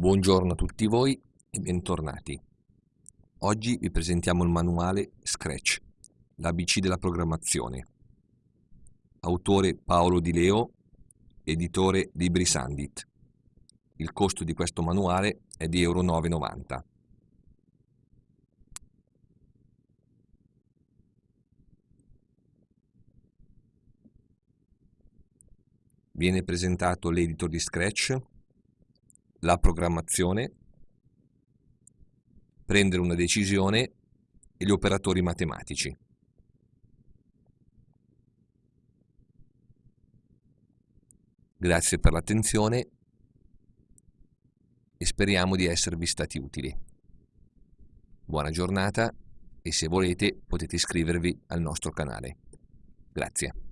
Buongiorno a tutti voi e bentornati. Oggi vi presentiamo il manuale Scratch, l'ABC della programmazione. Autore Paolo Di Leo, editore Libri Sandit. Il costo di questo manuale è di Euro 9,90. Viene presentato l'editor di Scratch, la programmazione, prendere una decisione e gli operatori matematici. Grazie per l'attenzione e speriamo di esservi stati utili. Buona giornata e se volete potete iscrivervi al nostro canale. Grazie.